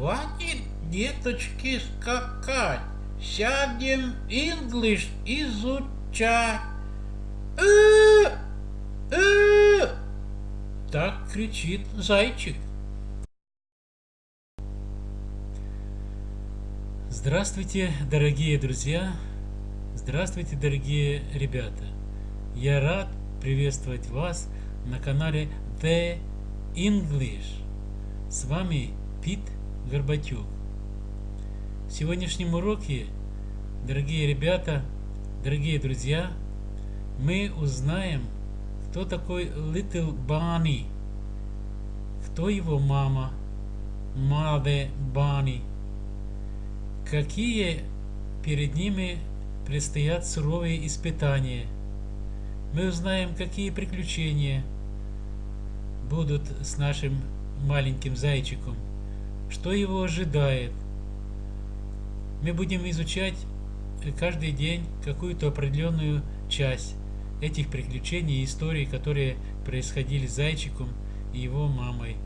Хватит, деточки, скакать. Сядем English изучать. Э, э. Так кричит зайчик. Здравствуйте, дорогие друзья! Здравствуйте, дорогие ребята! Я рад приветствовать вас на канале The English. С вами Пит Горбатюк. В сегодняшнем уроке, дорогие ребята, дорогие друзья, мы узнаем, кто такой Little Bunny, кто его мама, Mother Bunny, какие перед ними предстоят суровые испытания. Мы узнаем, какие приключения будут с нашим маленьким зайчиком, что его ожидает. Мы будем изучать каждый день какую-то определенную часть этих приключений и историй, которые происходили с зайчиком и его мамой.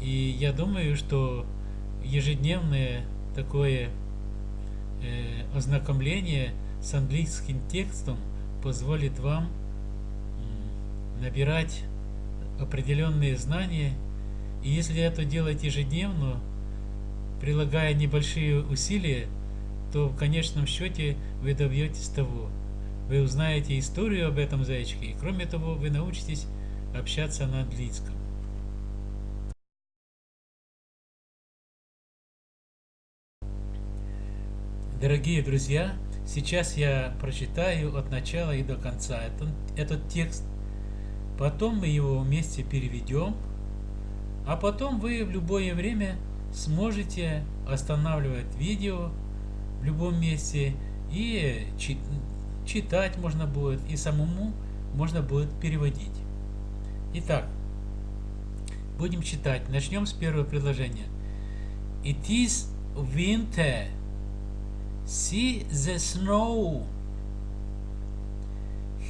И я думаю, что ежедневное такое э, ознакомление с английским текстом позволит вам набирать определенные знания. И если это делать ежедневно, прилагая небольшие усилия, то в конечном счете вы добьетесь того. Вы узнаете историю об этом зайчике, и кроме того, вы научитесь общаться на английском. Дорогие друзья, сейчас я прочитаю от начала и до конца этот, этот текст. Потом мы его вместе переведем, а потом вы в любое время сможете останавливать видео в любом месте и читать можно будет, и самому можно будет переводить. Итак, будем читать. Начнем с первого предложения. It is winter. See the snow.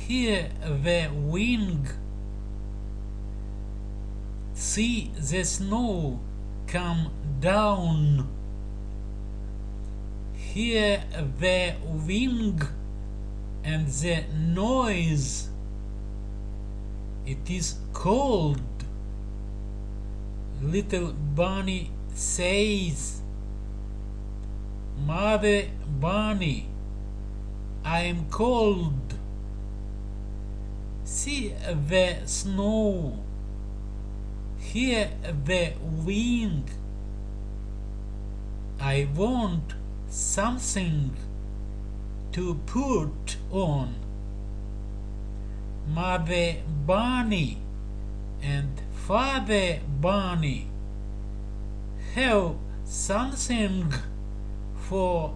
Hear the wind. See the snow come down. Hear the wind and the noise. It is cold. Little bunny says. Mother Bunny, I am cold. See the snow. Hear the wind. I want something to put on. Mother Bunny and Father Bunny have something for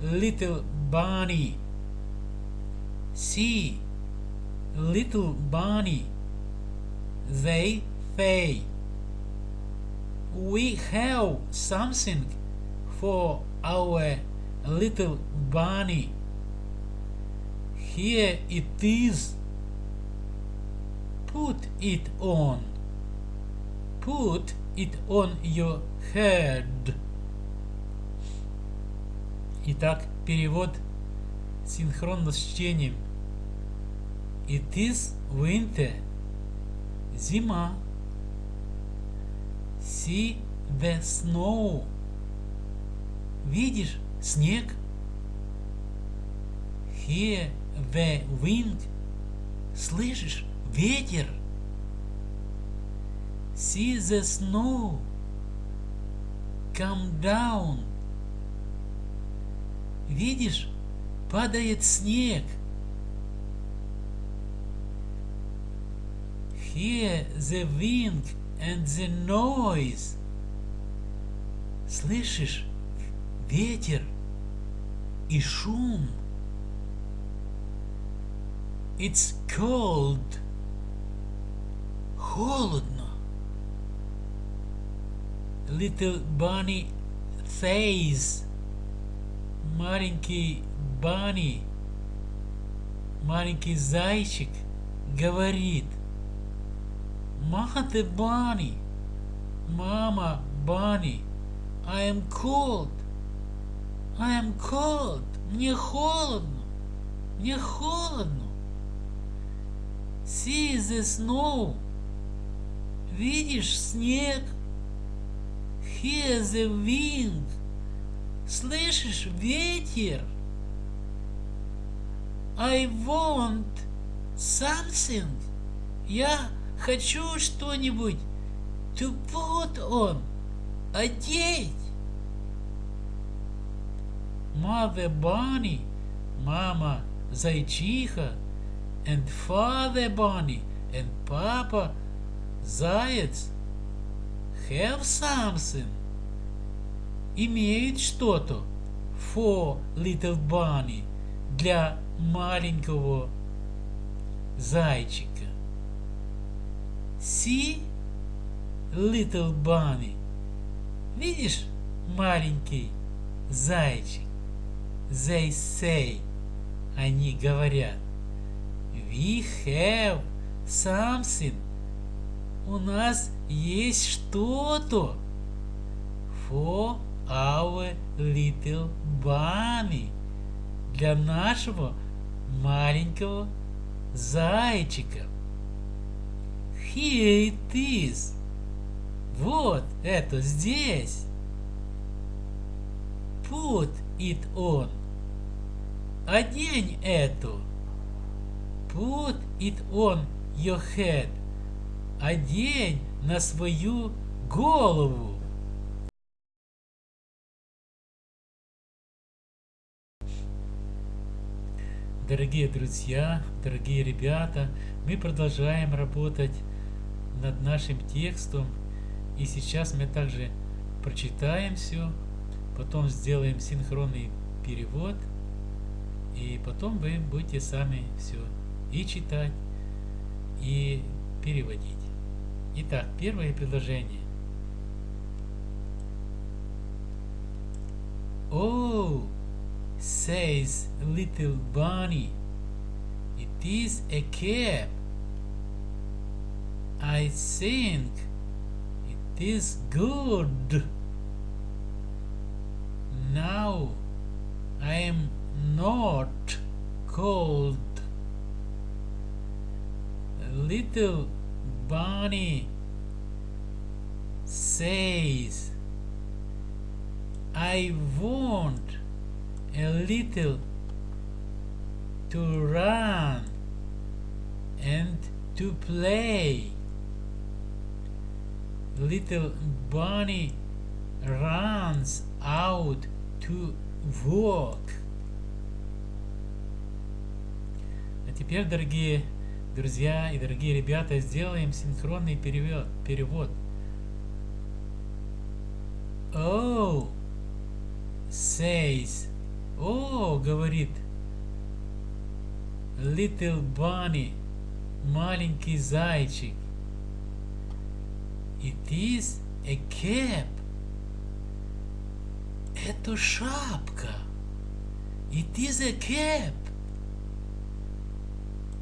little bunny. See, little bunny, they say We have something for our little bunny. Here it is. Put it on. Put it on your head. Итак, перевод синхронно с чтением. It is winter. Зима. See the snow. Видишь снег? Hear the wind. Слышишь ветер? See the snow. Come down. Видишь, падает снег. Hear the wind and the noise. Слышишь ветер и шум. It's cold. Холодно. Little bunny says маленький Бани, маленький зайчик говорит, Мама ты Бани, мама bunny. I am cold. I am cold. Мне холодно. Мне холодно. See the snow. Видишь снег? Hear the wind. Слышишь ветер? I want something. Я хочу что-нибудь put on. Одеть. Mother Bunny, мама зайчиха, and Father Bunny, and Papa заяц have something. Имеют что-то for little bunny для маленького зайчика. See, little bunny. Видишь, маленький зайчик? They say. Они говорят. We have something. У нас есть что-то. For our little bunny. Для нашего маленького зайчика. Here it is. Вот это здесь. Put it on. Одень эту. Put it on your head. Одень на свою голову. Дорогие друзья, дорогие ребята, мы продолжаем работать над нашим текстом. И сейчас мы также прочитаем все, потом сделаем синхронный перевод, и потом вы будете сами все и читать, и переводить. Итак, первое предложение. Oh, says little bunny, it is a cap. I think it is good. Now I am not cold. Little bunny says, I want a little to run and to play. Little bunny runs out to walk. А теперь, дорогие друзья и дорогие ребята, сделаем синхронный перевод. перевод. Oh, says, о, говорит, little bunny, маленький зайчик. It is a cap. Это шапка. It is a cap.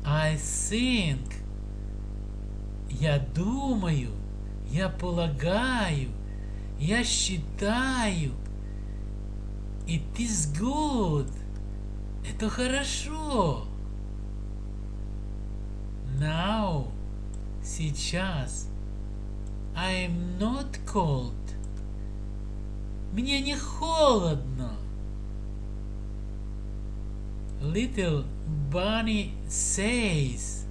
I think. Я думаю, я полагаю, я считаю. It is good. Это хорошо. Now. Сейчас. I am not cold. Мне не холодно. Little Bunny says.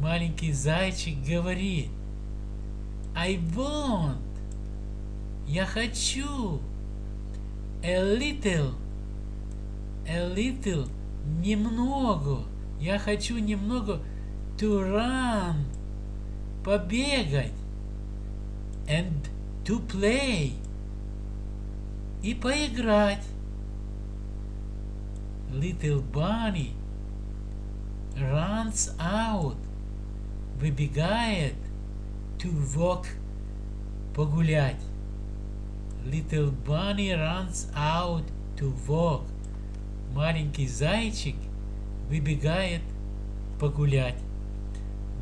Маленький зайчик говорит. I want. Я хочу. A little. A little. Немного. Я хочу немного to run. Побегать. And to play. И поиграть. Little bunny runs out. Выбегает to walk. Погулять. Little bunny runs out to walk. Маленький зайчик выбегает погулять.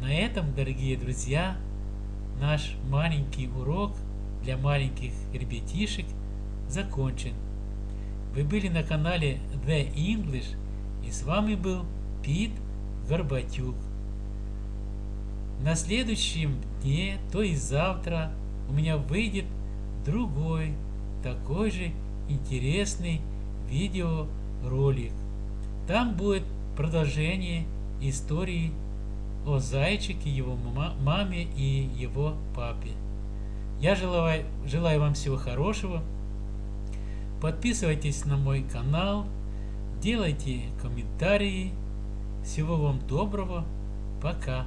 На этом, дорогие друзья, наш маленький урок для маленьких ребятишек закончен. Вы были на канале The English и с вами был Пит Горбатюк. На следующем дне, то есть завтра, у меня выйдет другой, такой же интересный видеоролик. Там будет продолжение истории о зайчике, его маме и его папе. Я желаю, желаю вам всего хорошего. Подписывайтесь на мой канал, делайте комментарии. Всего вам доброго. Пока.